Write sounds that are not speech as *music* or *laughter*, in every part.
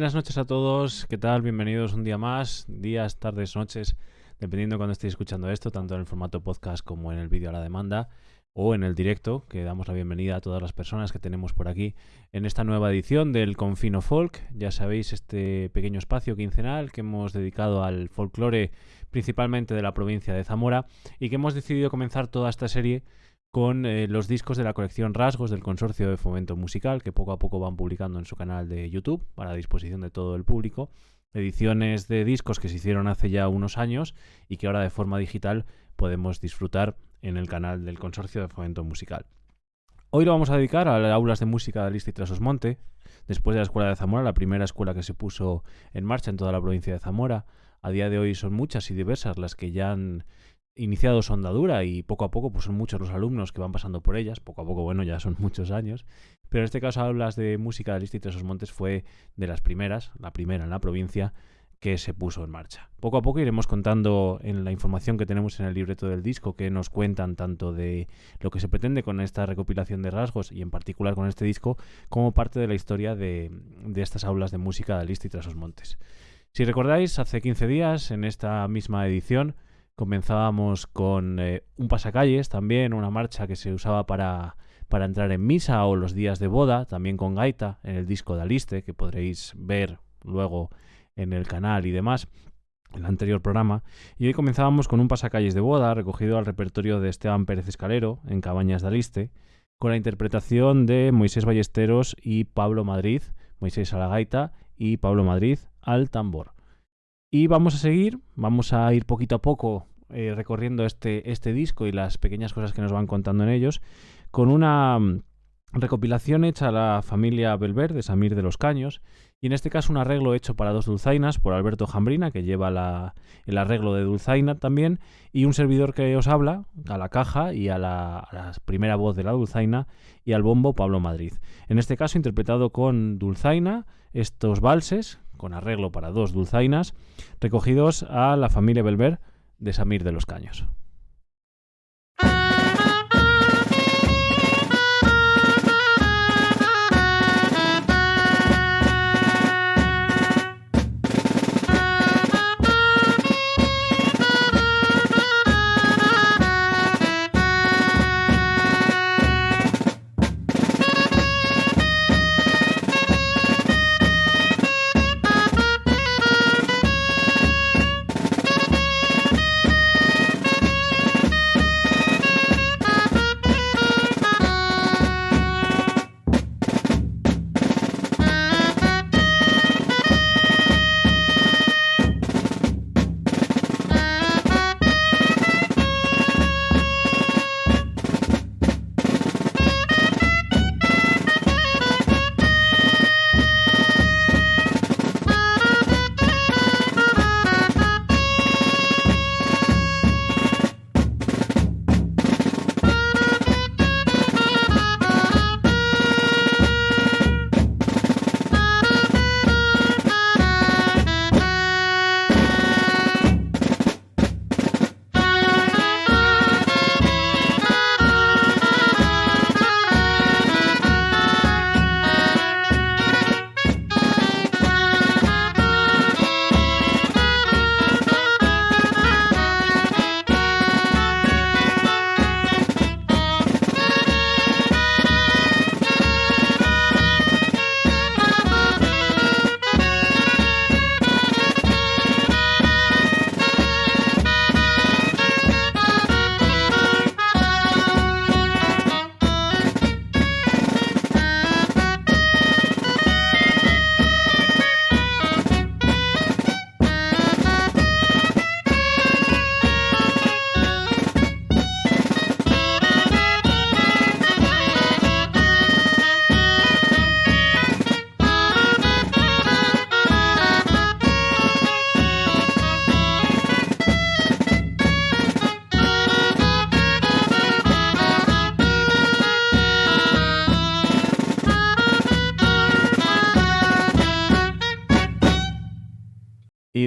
Buenas noches a todos, ¿qué tal? Bienvenidos un día más, días, tardes, noches, dependiendo de cuando estéis escuchando esto, tanto en el formato podcast como en el vídeo a la demanda o en el directo, que damos la bienvenida a todas las personas que tenemos por aquí en esta nueva edición del Confino Folk. Ya sabéis, este pequeño espacio quincenal que hemos dedicado al folclore principalmente de la provincia de Zamora y que hemos decidido comenzar toda esta serie con eh, los discos de la colección Rasgos del Consorcio de Fomento Musical, que poco a poco van publicando en su canal de YouTube para disposición de todo el público. Ediciones de discos que se hicieron hace ya unos años y que ahora de forma digital podemos disfrutar en el canal del Consorcio de Fomento Musical. Hoy lo vamos a dedicar a las aulas de música de Alista y Trasosmonte, después de la Escuela de Zamora, la primera escuela que se puso en marcha en toda la provincia de Zamora. A día de hoy son muchas y diversas las que ya han iniciado su andadura y poco a poco pues son muchos los alumnos que van pasando por ellas, poco a poco, bueno, ya son *laughs* muchos años, pero en este caso hablas de música del Instituto de esos Montes fue de las primeras, la primera en la provincia que se puso en marcha. Poco a poco iremos contando en la información que tenemos en el libreto del disco que nos cuentan tanto de lo que se pretende con esta recopilación de rasgos y en particular con este disco como parte de la historia de, de estas aulas de música del Instituto de esos Montes. Si recordáis, hace 15 días, en esta misma edición, Comenzábamos con eh, un pasacalles también, una marcha que se usaba para, para entrar en misa o los días de boda, también con gaita en el disco de Aliste, que podréis ver luego en el canal y demás, el anterior programa. Y hoy comenzábamos con un pasacalles de boda recogido al repertorio de Esteban Pérez Escalero en Cabañas de Aliste, con la interpretación de Moisés Ballesteros y Pablo Madrid, Moisés a la gaita y Pablo Madrid al tambor. Y vamos a seguir, vamos a ir poquito a poco eh, recorriendo este, este disco y las pequeñas cosas que nos van contando en ellos, con una mm, recopilación hecha a la familia Belver de Samir de los Caños, y en este caso un arreglo hecho para dos dulzainas por Alberto Jambrina, que lleva la, el arreglo de dulzaina también, y un servidor que os habla a la caja y a la, a la primera voz de la dulzaina y al bombo Pablo Madrid. En este caso interpretado con dulzaina estos valses, con arreglo para dos dulzainas, recogidos a la familia Belver de Samir de los Caños.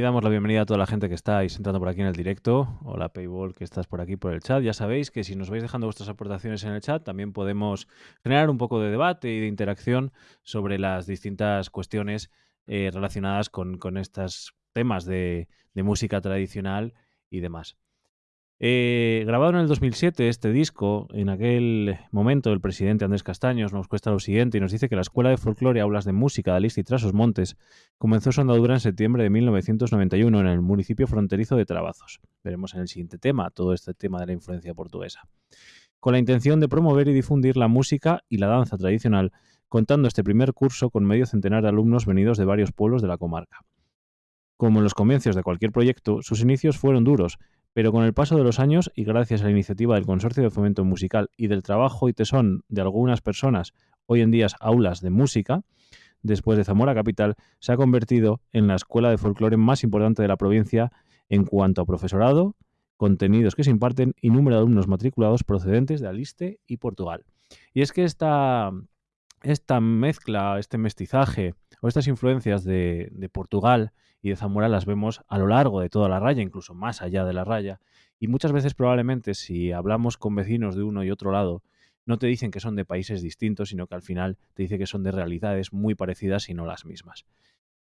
Damos la bienvenida a toda la gente que estáis entrando por aquí en el directo. Hola Paywall, que estás por aquí por el chat. Ya sabéis que si nos vais dejando vuestras aportaciones en el chat, también podemos generar un poco de debate y de interacción sobre las distintas cuestiones eh, relacionadas con, estos temas de, música tradicional y demás. Eh, grabado en el 2007, este disco, en aquel momento el presidente Andrés Castaños nos cuesta lo siguiente y nos dice que la Escuela de Folclore, Aulas de Música de Alista y Trasos Montes comenzó su andadura en septiembre de 1991 en el municipio fronterizo de Trabazos. Veremos en el siguiente tema todo este tema de la influencia portuguesa. Con la intención de promover y difundir la música y la danza tradicional contando este primer curso con medio centenar de alumnos venidos de varios pueblos de la comarca. Como en los comienzos de cualquier proyecto, sus inicios fueron duros, pero con el paso de los años y gracias a la iniciativa del Consorcio de Fomento Musical y del trabajo y tesón de algunas personas, hoy en día aulas de música, después de Zamora Capital, se ha convertido en la escuela de folclore más importante de la provincia en cuanto a profesorado, contenidos que se imparten y número de alumnos matriculados procedentes de Aliste y Portugal. Y es que esta, esta mezcla, este mestizaje o estas influencias de, Portugal y de Zamora las vemos a lo largo de toda la raya, incluso más allá de la raya. Y muchas veces probablemente si hablamos con vecinos de uno y otro lado, no te dicen que son de países distintos, sino que al final te dice que son de realidades muy parecidas y no las mismas.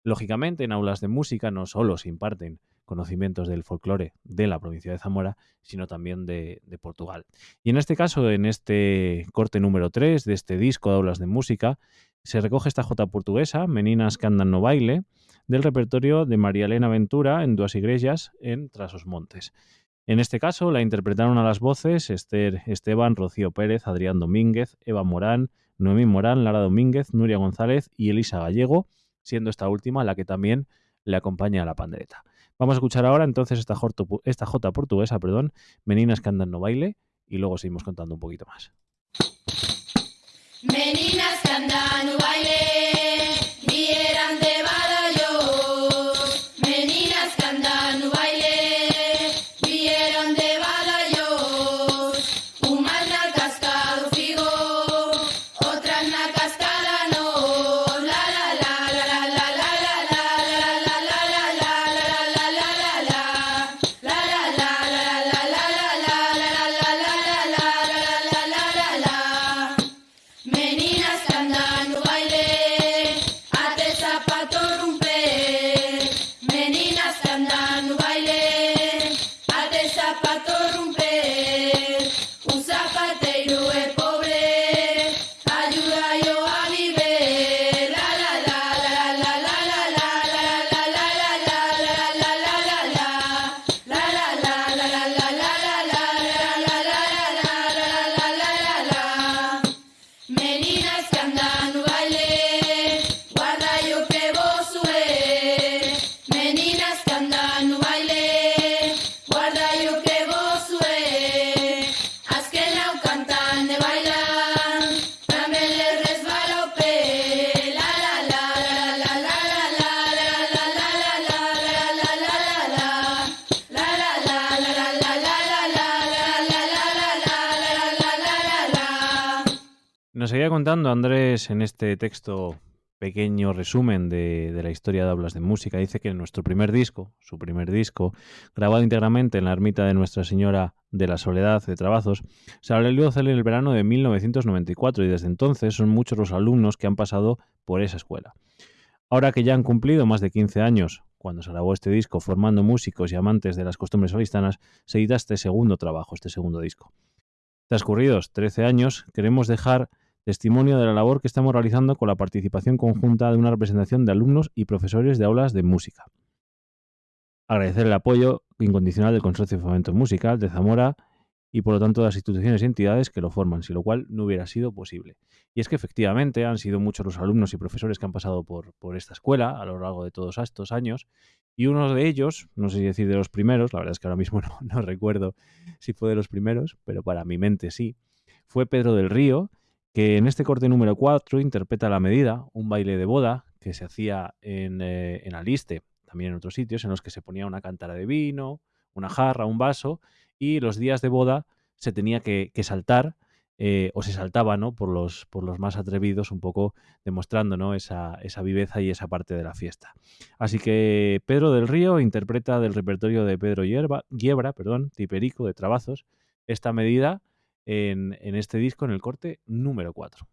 Lógicamente, en aulas de música no solo se imparten conocimientos del folclore de la provincia de Zamora, sino también de, Portugal. Y en este caso, en este corte número 3 de este disco de aulas de música, se recoge esta jota portuguesa, Meninas que andan no baile, del repertorio de María Elena Ventura en Duas Iglesias en Trasos Montes. En este caso la interpretaron a las voces Esther Esteban, Rocío Pérez, Adrián Domínguez, Eva Morán, Noemí Morán, Lara Domínguez, Nuria González y Elisa Gallego, siendo esta última la que también le acompaña a la pandereta. Vamos a escuchar ahora entonces esta, esta jota portuguesa, perdón, Meninas que andan no baile, y luego seguimos contando un poquito más. Meninas que andan no baile en este texto pequeño resumen de, la historia de Hablas de Música. Dice que nuestro primer disco, su primer disco, grabado íntegramente en la ermita de Nuestra Señora de la Soledad de Trabazos, se realizó en el verano de 1994 y desde entonces son muchos los alumnos que han pasado por esa escuela. Ahora que ya han cumplido más de 15 años, cuando se grabó este disco formando músicos y amantes de las costumbres solistanas, se edita este segundo trabajo, este segundo disco. Transcurridos 13 años, queremos dejar testimonio de la labor que estamos realizando con la participación conjunta de una representación de alumnos y profesores de aulas de música. Agradecer el apoyo incondicional del Consorcio de Fomento Musical de Zamora y por lo tanto de las instituciones y entidades que lo forman, sin lo cual no hubiera sido posible. Y es que efectivamente han sido muchos los alumnos y profesores que han pasado por, esta escuela a lo largo de todos estos años, y uno de ellos, no sé si decir de los primeros, la verdad es que ahora mismo *laughs* no recuerdo si fue de los primeros, pero para mi mente sí, fue Pedro del Río, que en este corte número 4 interpreta La Medida, un baile de boda que se hacía en, eh, en Aliste, también en otros sitios, en los que se ponía una cantara de vino, una jarra, un vaso, y los días de boda se tenía que, saltar, eh, o se saltaba ¿no? por, los, por los más atrevidos, un poco demostrando ¿no? esa, esa viveza y esa parte de la fiesta. Así que Pedro del Río interpreta del repertorio de Pedro Giebra, perdón, Tiperico, de Trabazos, esta medida en, en este disco, en el corte número 4.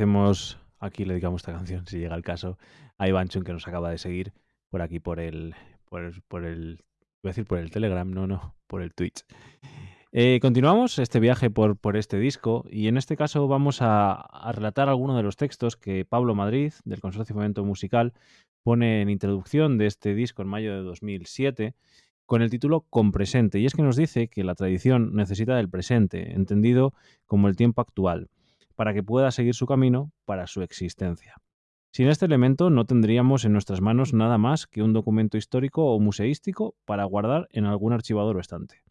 Agradecemos, aquí le dedicamos esta canción, si llega el caso, a Iván Chun que nos acaba de seguir por aquí por el, por el, por a decir por el Telegram, no, no, por el Twitch. Eh, continuamos este viaje por, por, este disco y en este caso vamos a, a, relatar algunos de los textos que Pablo Madrid, del Consorcio Fomento Musical, pone en introducción de este disco en mayo de 2007 con el título Con presente. Y es que nos dice que la tradición necesita del presente, entendido como el tiempo actual, para que pueda seguir su camino para su existencia. Sin este elemento no tendríamos en nuestras manos nada más que un documento histórico o museístico para guardar en algún archivador o estante.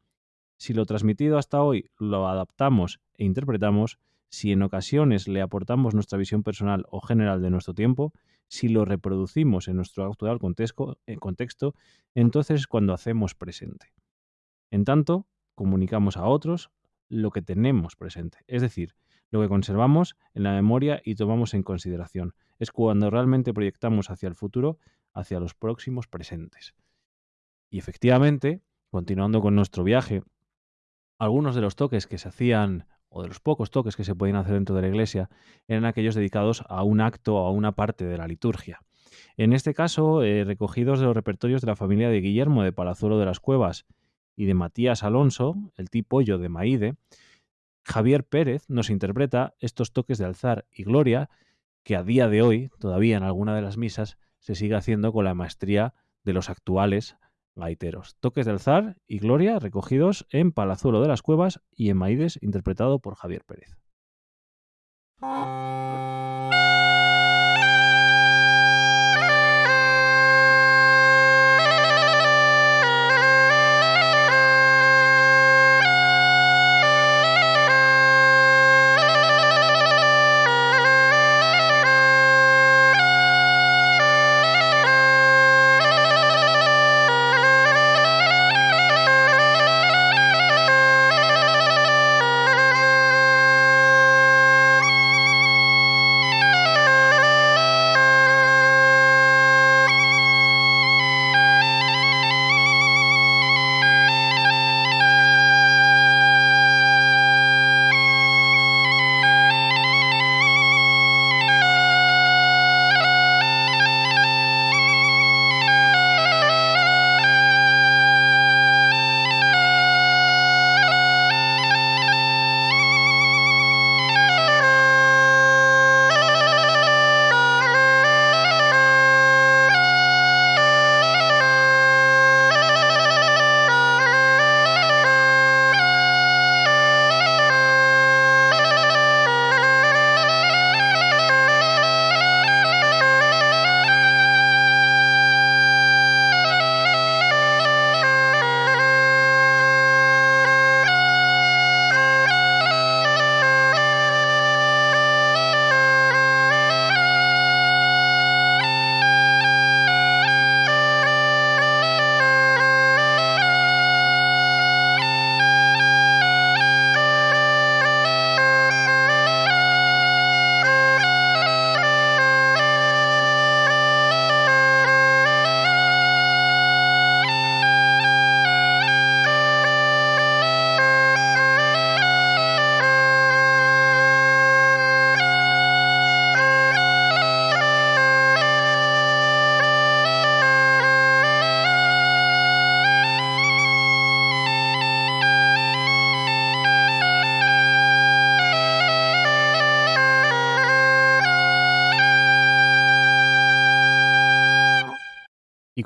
Si lo transmitido hasta hoy lo adaptamos e interpretamos, si en ocasiones le aportamos nuestra visión personal o general de nuestro tiempo, si lo reproducimos en nuestro actual contexto, entonces es cuando hacemos presente. En tanto, comunicamos a otros lo que tenemos presente, es decir, lo que conservamos en la memoria y tomamos en consideración. Es cuando realmente proyectamos hacia el futuro, hacia los próximos presentes. Y efectivamente, continuando con nuestro viaje, algunos de los toques que se hacían o de los pocos toques que se podían hacer dentro de la iglesia, eran aquellos dedicados a un acto o a una parte de la liturgia. En este caso, eh, recogidos de los repertorios de la familia de Guillermo de Palazuelo de las Cuevas y de Matías Alonso, el tipo yo de Maide, Javier Pérez nos interpreta estos toques de alzar y gloria que a día de hoy, todavía en alguna de las misas, se sigue haciendo con la maestría de los actuales gaiteros. Toques del zar y gloria recogidos en Palazuelo de las Cuevas y en Maides interpretado por Javier Pérez.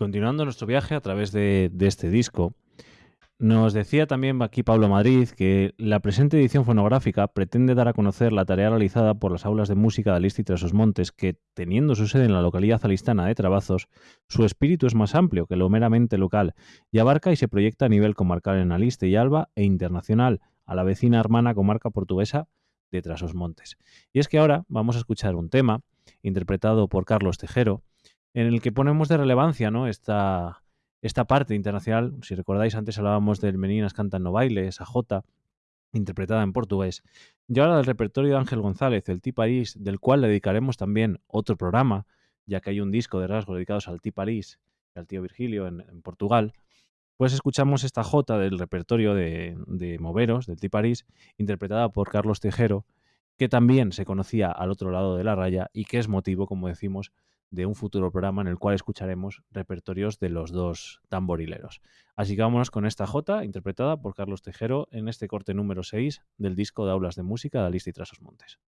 Continuando nuestro viaje a través de, este disco, nos decía también aquí Pablo Madrid que la presente edición fonográfica pretende dar a conocer la tarea realizada por las aulas de música de Alista y Trasos Montes, que, teniendo su sede en la localidad alistana de Trabazos, su espíritu es más amplio que lo meramente local y abarca y se proyecta a nivel comarcal en Aliste y Alba e internacional a la vecina hermana comarca portuguesa de Trasos Montes. Y es que ahora vamos a escuchar un tema interpretado por Carlos Tejero, en el que ponemos de relevancia ¿no? esta, esta parte internacional. Si recordáis, antes hablábamos del Meninas Cantan No Baile, esa J, interpretada en portugués. Y ahora del repertorio de Ángel González, el Ti París, del cual le dedicaremos también otro programa, ya que hay un disco de rasgos dedicados al Ti París y al tío Virgilio en, Portugal. Pues escuchamos esta J del repertorio de, de Moveros, del Ti París, interpretada por Carlos Tejero, que también se conocía al otro lado de la raya y que es motivo, como decimos, de un futuro programa en el cual escucharemos repertorios de los dos tamborileros. Así que vámonos con esta J, interpretada por Carlos Tejero en este corte número 6 del disco de Aulas de Música de Alista y Trasos Montes.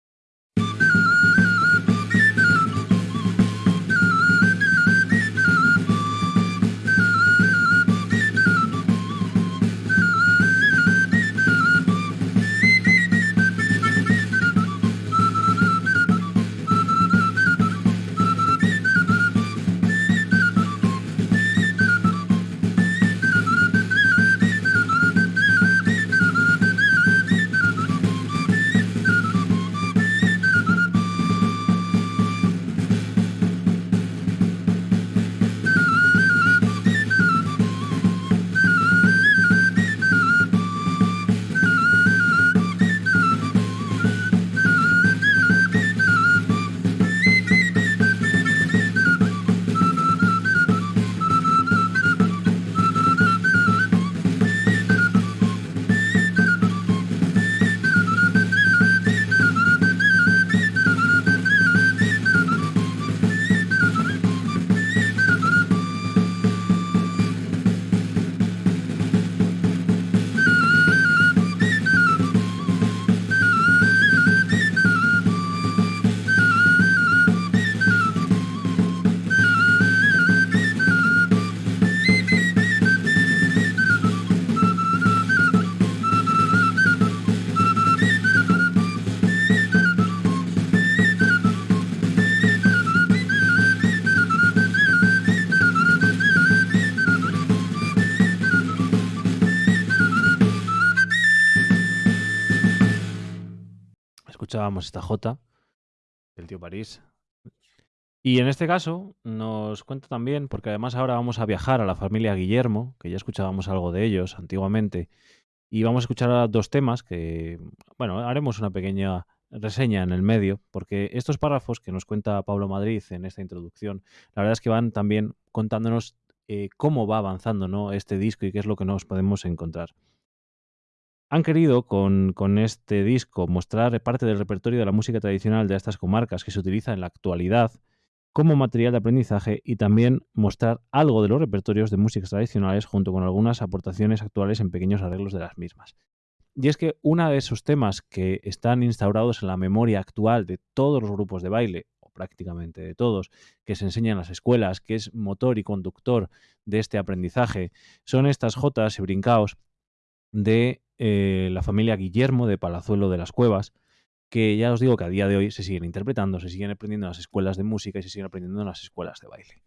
Escuchábamos esta J del tío París. Y en este caso nos cuenta también, porque además ahora vamos a viajar a la familia Guillermo, que ya escuchábamos algo de ellos antiguamente, y vamos a escuchar dos temas que, bueno, haremos una pequeña reseña en el medio, porque estos párrafos que nos cuenta Pablo Madrid en esta introducción, la verdad es que van también contándonos eh, cómo va avanzando ¿no? este disco y qué es lo que nos podemos encontrar. Han querido con, con, este disco mostrar parte del repertorio de la música tradicional de estas comarcas que se utiliza en la actualidad como material de aprendizaje y también mostrar algo de los repertorios de músicas tradicionales junto con algunas aportaciones actuales en pequeños arreglos de las mismas. Y es que uno de esos temas que están instaurados en la memoria actual de todos los grupos de baile, o prácticamente de todos, que se enseñan en las escuelas, que es motor y conductor de este aprendizaje, son estas jotas y brincaos de eh, la familia Guillermo de Palazuelo de las Cuevas, que ya os digo que a día de hoy se siguen interpretando, se siguen aprendiendo en las escuelas de música y se siguen aprendiendo en las escuelas de baile.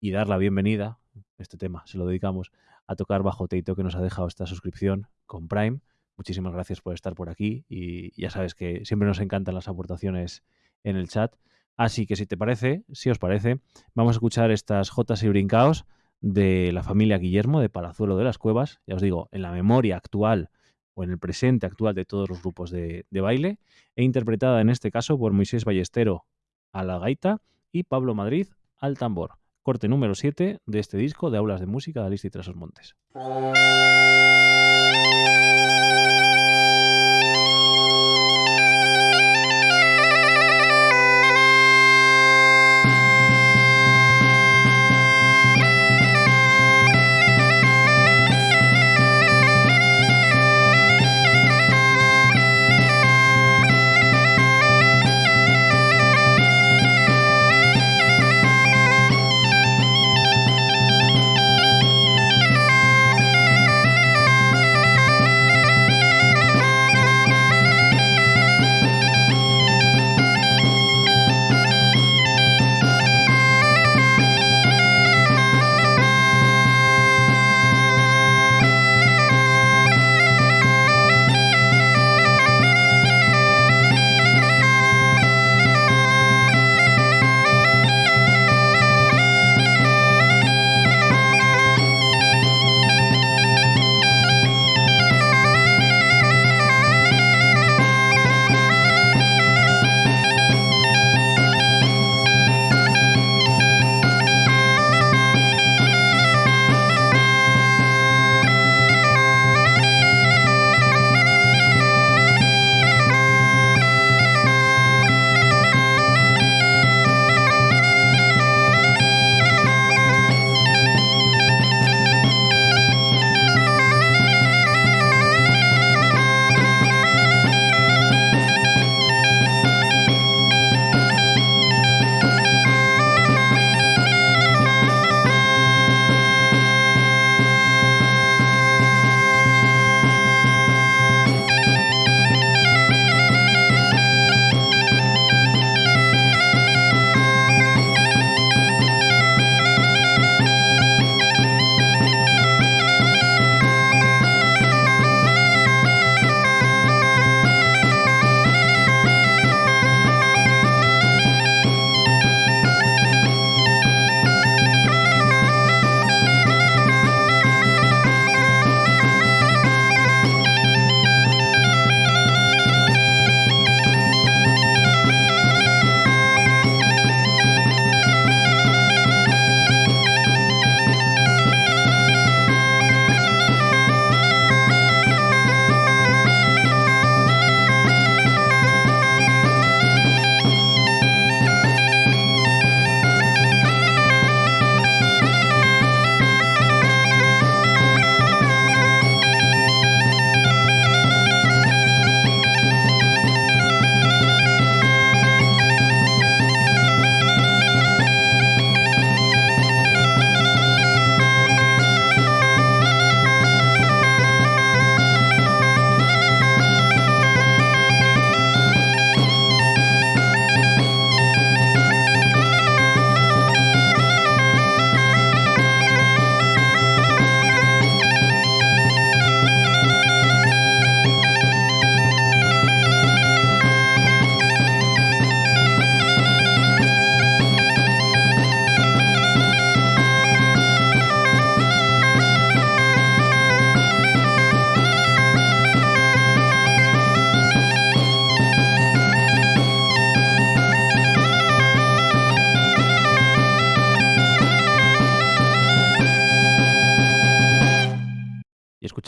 Y dar la bienvenida, este tema se lo dedicamos a tocar bajo Teito que nos ha dejado esta suscripción con Prime. Muchísimas gracias por estar por aquí y ya sabes que siempre nos encantan las aportaciones en el chat. Así que si te parece, si os parece, vamos a escuchar estas Jotas y Brincaos de la familia Guillermo de Palazuelo de las Cuevas, ya os digo, en la memoria actual o en el presente actual de todos los grupos de, baile, e interpretada en este caso por Moisés Ballestero a la gaita y Pablo Madrid al tambor. Corte número 7 de este disco de aulas de música de Alicia y Trasos Montes.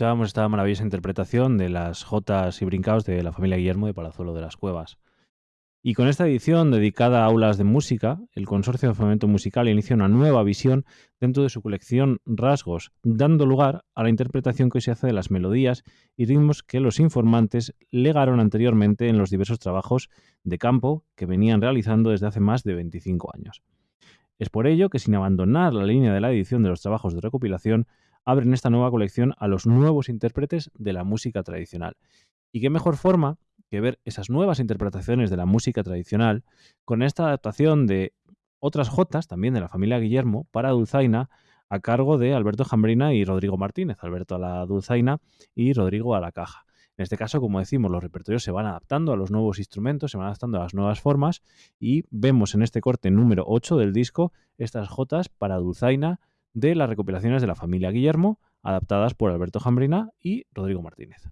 Esta maravillosa interpretación de las Jotas y Brincaos de la familia Guillermo de Palazuelo de las Cuevas. Y con esta edición dedicada a aulas de música, el Consorcio de Fomento Musical inicia una nueva visión dentro de su colección Rasgos, dando lugar a la interpretación que se hace de las melodías y ritmos que los informantes legaron anteriormente en los diversos trabajos de campo que venían realizando desde hace más de 25 años. Es por ello que sin abandonar la línea de la edición de los trabajos de recopilación, abren esta nueva colección a los nuevos intérpretes de la música tradicional. Y qué mejor forma que ver esas nuevas interpretaciones de la música tradicional con esta adaptación de otras jotas, también de la familia Guillermo, para Dulzaina, a cargo de Alberto Jambrina y Rodrigo Martínez, Alberto a la Dulzaina y Rodrigo a la caja. En este caso, como decimos, los repertorios se van adaptando a los nuevos instrumentos, se van adaptando a las nuevas formas y vemos en este corte número 8 del disco estas jotas para Dulzaina de las recopilaciones de la familia Guillermo, adaptadas por Alberto Jambrina y Rodrigo Martínez.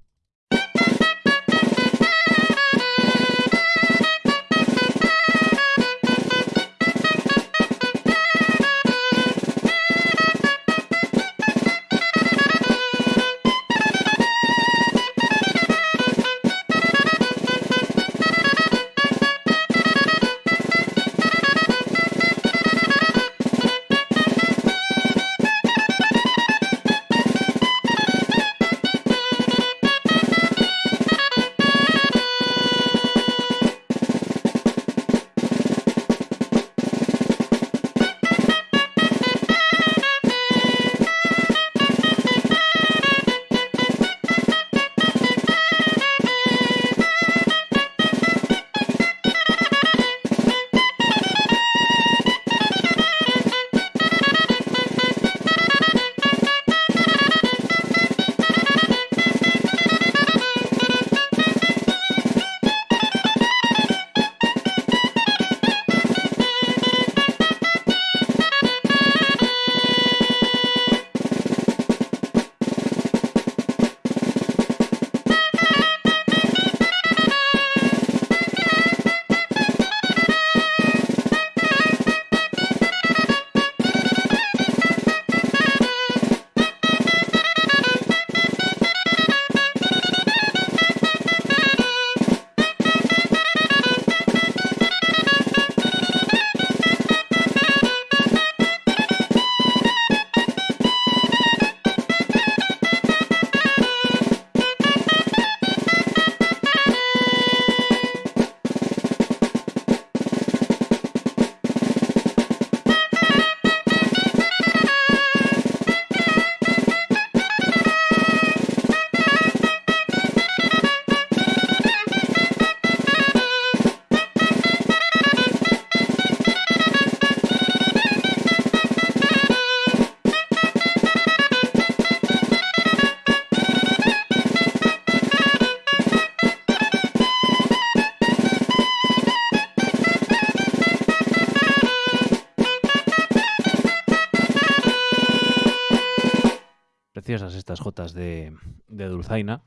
Estas jotas de, de Dulzaina,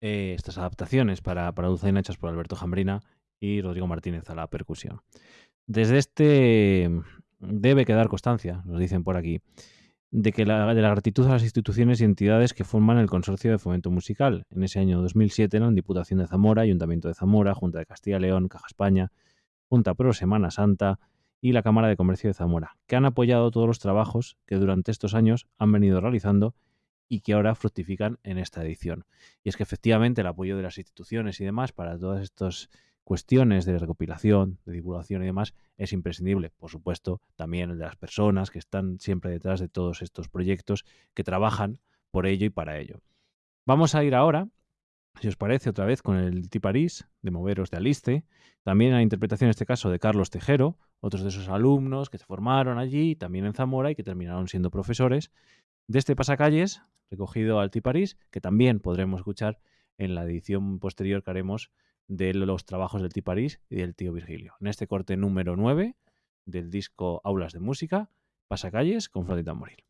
eh, estas adaptaciones para, para Dulzaina hechas por Alberto Jambrina y Rodrigo Martínez a la percusión. Desde este debe quedar constancia, nos dicen por aquí, de que la, de la gratitud a las instituciones y entidades que forman el Consorcio de Fomento Musical. En ese año 2007 eran Diputación de Zamora, Ayuntamiento de Zamora, Junta de Castilla y León, Caja España, Junta Pro Semana Santa y la Cámara de Comercio de Zamora, que han apoyado todos los trabajos que durante estos años han venido realizando y que ahora fructifican en esta edición. Y es que efectivamente el apoyo de las instituciones y demás para todas estas cuestiones de recopilación, de divulgación y demás es imprescindible. Por supuesto, también el de las personas que están siempre detrás de todos estos proyectos, que trabajan por ello y para ello. Vamos a ir ahora, si os parece, otra vez con el Tiparís de Moveros de Aliste, también a la interpretación en este caso de Carlos Tejero, otros de esos alumnos que se formaron allí, también en Zamora y que terminaron siendo profesores de este pasacalles recogido al Tiparís, que también podremos escuchar en la edición posterior que haremos de los trabajos del Tiparís y del tío Virgilio. En este corte número 9 del disco Aulas de Música, Pasacalles con Flotita Morir.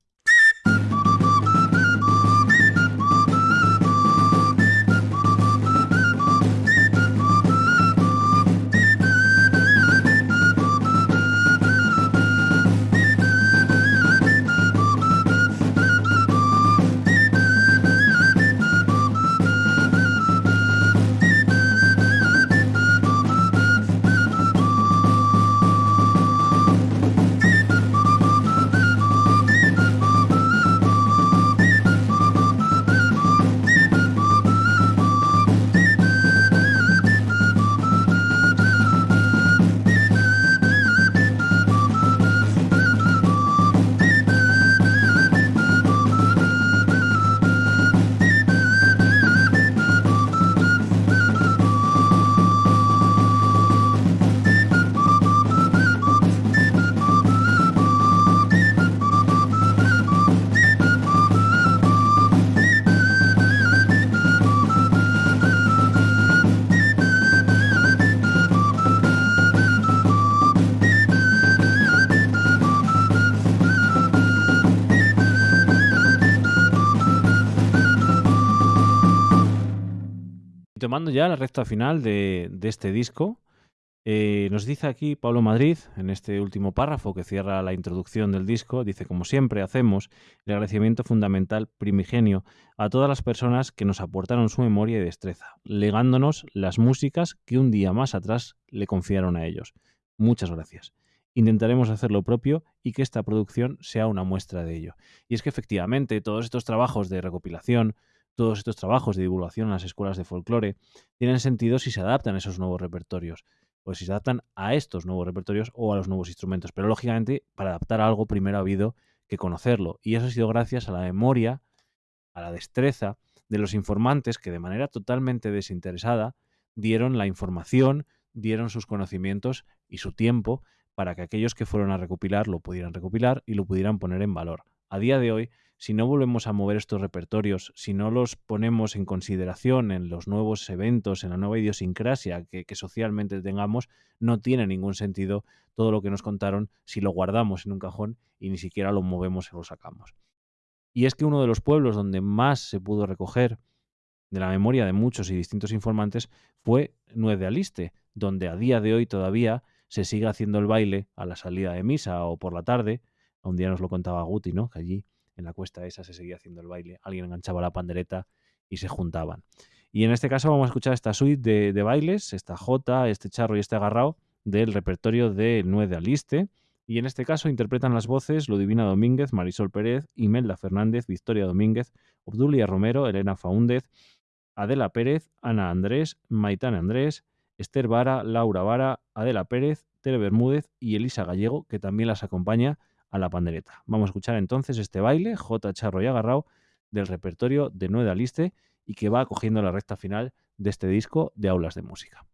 Tomando ya la recta final de, este disco, eh, nos dice aquí Pablo Madrid, en este último párrafo que cierra la introducción del disco, dice, como siempre hacemos, el agradecimiento fundamental primigenio a todas las personas que nos aportaron su memoria y destreza, legándonos las músicas que un día más atrás le confiaron a ellos. Muchas gracias. Intentaremos hacer lo propio y que esta producción sea una muestra de ello. Y es que efectivamente todos estos trabajos de recopilación, todos estos trabajos de divulgación en las escuelas de folclore, tienen sentido si se adaptan a esos nuevos repertorios pues si se adaptan a estos nuevos repertorios o a los nuevos instrumentos. Pero lógicamente, para adaptar algo, primero ha habido que conocerlo. Y eso ha sido gracias a la memoria, a la destreza de los informantes que de manera totalmente desinteresada dieron la información, dieron sus conocimientos y su tiempo para que aquellos que fueron a recopilar lo pudieran recopilar y lo pudieran poner en valor. A día de hoy si no volvemos a mover estos repertorios, si no los ponemos en consideración en los nuevos eventos, en la nueva idiosincrasia que, socialmente tengamos, no tiene ningún sentido todo lo que nos contaron si lo guardamos en un cajón y ni siquiera lo movemos o lo sacamos. Y es que uno de los pueblos donde más se pudo recoger de la memoria de muchos y distintos informantes fue Nuez de Aliste, donde a día de hoy todavía se sigue haciendo el baile a la salida de misa o por la tarde. Un día nos lo contaba Guti, ¿no? Que allí en la cuesta esa se seguía haciendo el baile, alguien enganchaba la pandereta y se juntaban. Y en este caso vamos a escuchar esta suite de, bailes, esta jota, este charro y este agarrao del repertorio de Nue de Aliste. Y en este caso interpretan las voces Ludivina Domínguez, Marisol Pérez, Imelda Fernández, Victoria Domínguez, Obdulia Romero, Elena Faúndez, Adela Pérez, Ana Andrés, Maitán Andrés, Esther Vara, Laura Vara, Adela Pérez, Tere Bermúdez y Elisa Gallego, que también las acompaña a la pandereta. Vamos a escuchar entonces este baile, J. Charro y Agarrao, del repertorio de Nueva Aliste y que va acogiendo la recta final de este disco de aulas de música.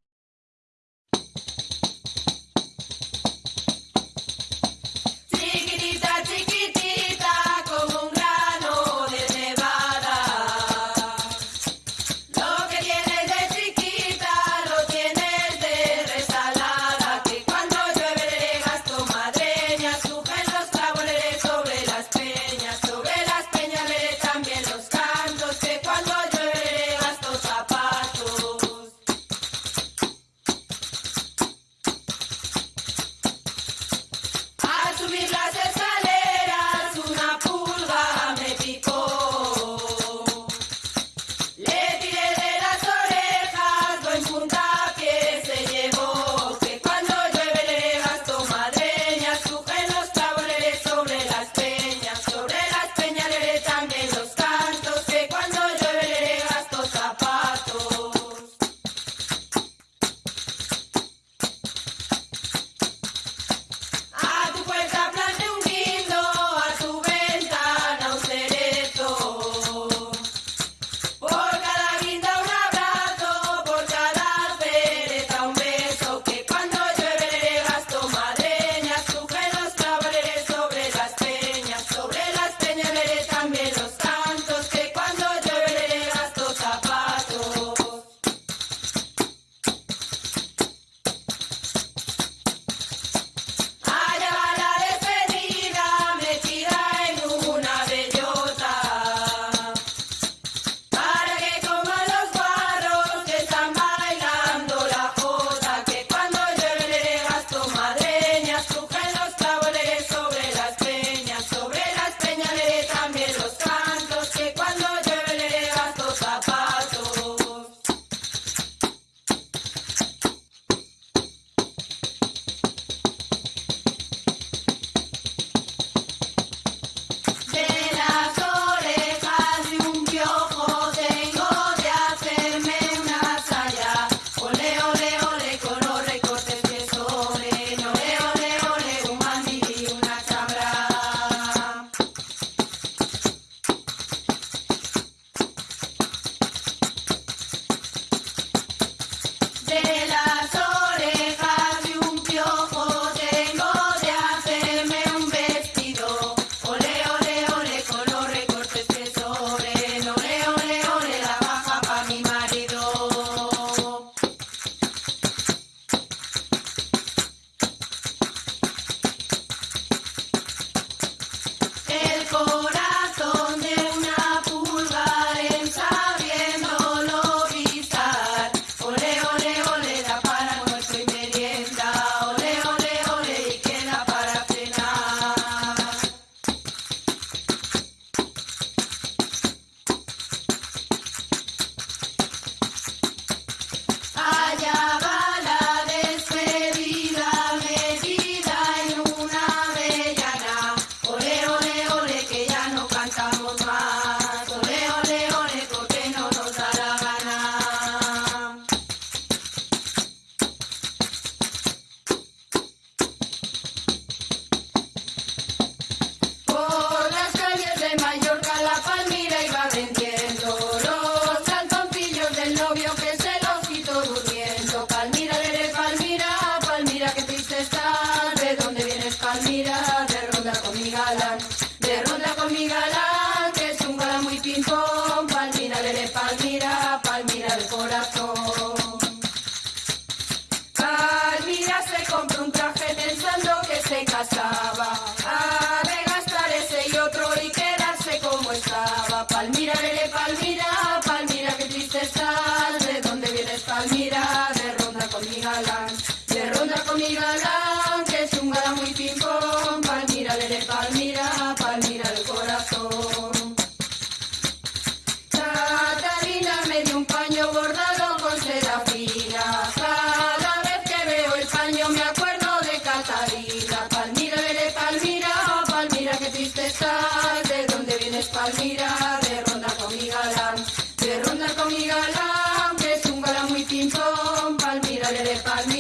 Palmira, le de Palmira,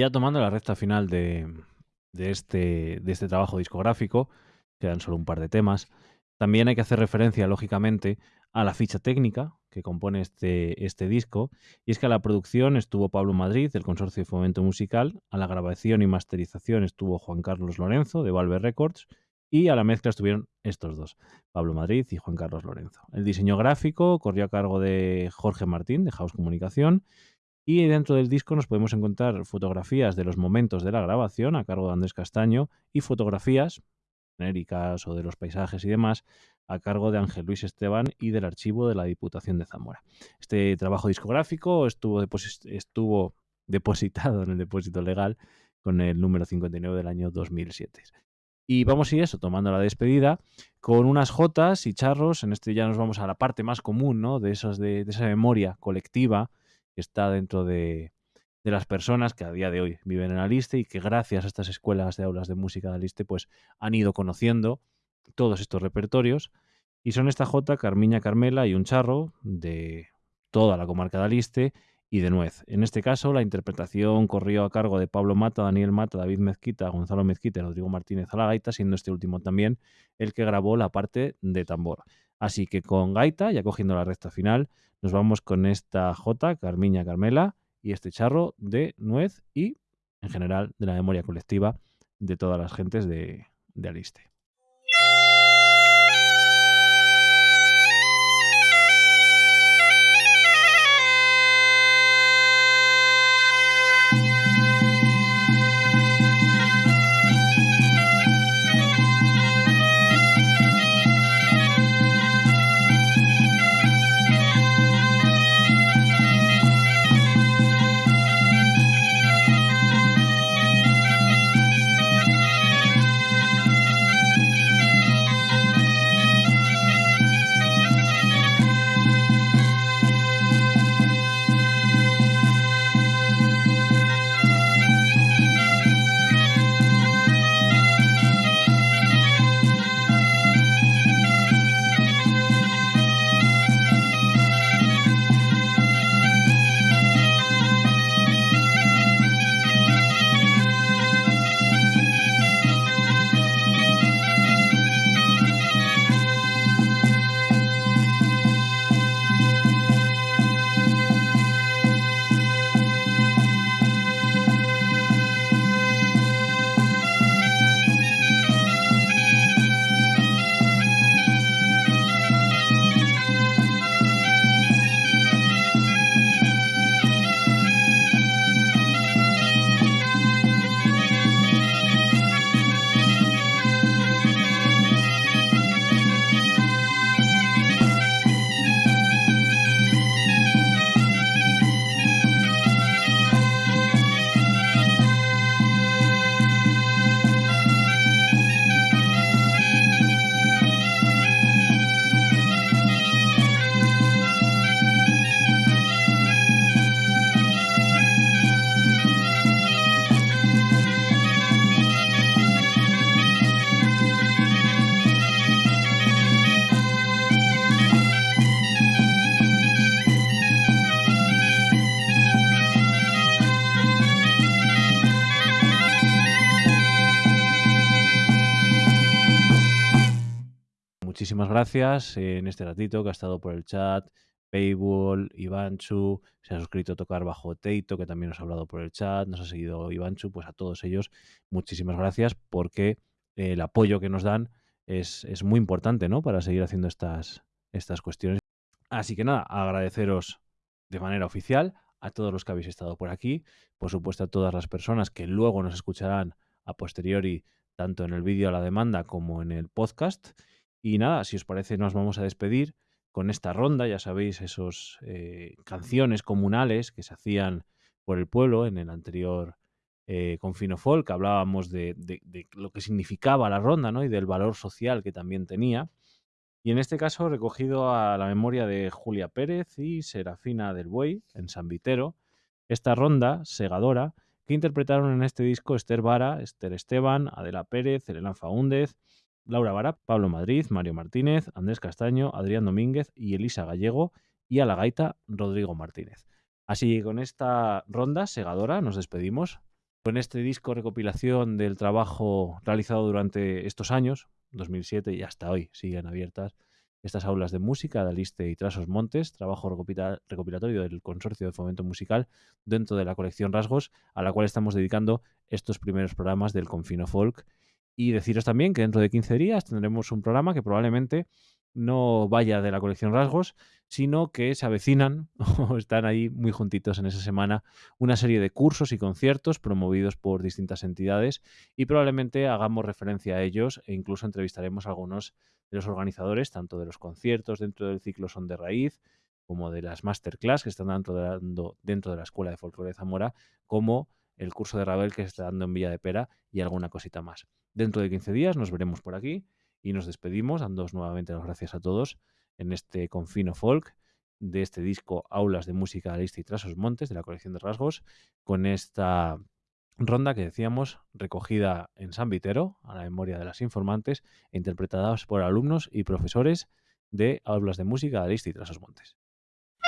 ya tomando la recta final este, de este trabajo discográfico, quedan solo un par de temas, también hay que hacer referencia, lógicamente, a la ficha técnica que compone este, este disco, y es que a la producción estuvo Pablo Madrid, del Consorcio de Fomento Musical, a la grabación y masterización estuvo Juan Carlos Lorenzo, de Valve Records, y a la mezcla estuvieron estos dos, Pablo Madrid y Juan Carlos Lorenzo. El diseño gráfico corrió a cargo de Jorge Martín, de House Comunicación, y dentro del disco nos podemos encontrar fotografías de los momentos de la grabación a cargo de Andrés Castaño y fotografías genéricas o de los paisajes y demás a cargo de Ángel Luis Esteban y del archivo de la Diputación de Zamora. Este trabajo discográfico estuvo, estuvo depositado en el depósito legal con el número 59 del año 2007. Y vamos a ir eso, tomando la despedida, con unas jotas y charros. En este ya nos vamos a la parte más común, ¿no? De, de esa memoria colectiva que está dentro de, las personas que a día de hoy viven en Aliste y que gracias a estas escuelas de aulas de música de Aliste pues han ido conociendo todos estos repertorios y son esta Jota, Carmiña Carmela y un charro de toda la comarca de Aliste y de Nuez. En este caso la interpretación corrió a cargo de Pablo Mata, Daniel Mata, David Mezquita, Gonzalo Mezquita y Rodrigo Martínez a la gaita, siendo este último también el que grabó la parte de tambor. Así que con gaita, ya cogiendo la recta final, nos vamos con esta Jota, Carmiña Carmela y este charro de nuez y, en general, de la memoria colectiva de todas las gentes de, de Aliste. Muchísimas gracias en este ratito que ha estado por el chat Paywall, Ivanchu, se ha suscrito a tocar bajo Teito, que también nos ha hablado por el chat, nos ha seguido Ivanchu, pues a todos ellos muchísimas gracias porque el apoyo que nos dan es, es muy importante, ¿no? Para seguir haciendo estas, estas cuestiones. Así que nada, agradeceros de manera oficial a todos los que habéis estado por aquí, por supuesto a todas las personas que luego nos escucharán a posteriori, tanto en el vídeo a la demanda como en el podcast. Y nada, si os parece, nos vamos a despedir con esta ronda, ya sabéis, esos eh, canciones comunales que se hacían por el pueblo en el anterior eh, Confino Folk, hablábamos de, lo que significaba la ronda ¿no? y del valor social que también tenía. Y en este caso recogido a la memoria de Julia Pérez y Serafina del Buey en San Vitero, esta ronda segadora que interpretaron en este disco Esther Vara, Esther Esteban, Adela Pérez, Elena Faúndez, Laura Vara, Pablo Madrid, Mario Martínez, Andrés Castaño, Adrián Domínguez y Elisa Gallego y a la gaita Rodrigo Martínez. Así que con esta ronda segadora nos despedimos. Con este disco recopilación del trabajo realizado durante estos años, 2007 y hasta hoy, siguen abiertas estas aulas de música de Aliste y Trasos Montes, trabajo recopila- recopilatorio del Consorcio de Fomento Musical dentro de la colección Rasgos, a la cual estamos dedicando estos primeros programas del Confino Folk. Y deciros también que dentro de 15 días tendremos un programa que probablemente no vaya de la colección Rasgos, sino que se avecinan *laughs* o están ahí muy juntitos en esa semana una serie de cursos y conciertos promovidos por distintas entidades y probablemente hagamos referencia a ellos e incluso entrevistaremos a algunos de los organizadores, tanto de los conciertos dentro del ciclo Son de Raíz, como de las masterclass que están dando, dando dentro de la Escuela de Folclore de Zamora, como el curso de Ravel que se está dando en Villa de Pera y alguna cosita más. Dentro de 15 días nos veremos por aquí y nos despedimos, dándoos nuevamente las gracias a todos en este Confino Folk de este disco Aulas de Música Lista y Trasos Montes de la colección de rasgos, con esta ronda que decíamos recogida en San Vitero, a la memoria de las informantes, e interpretadas por alumnos y profesores de Aulas de Música Lista y Trasos Montes.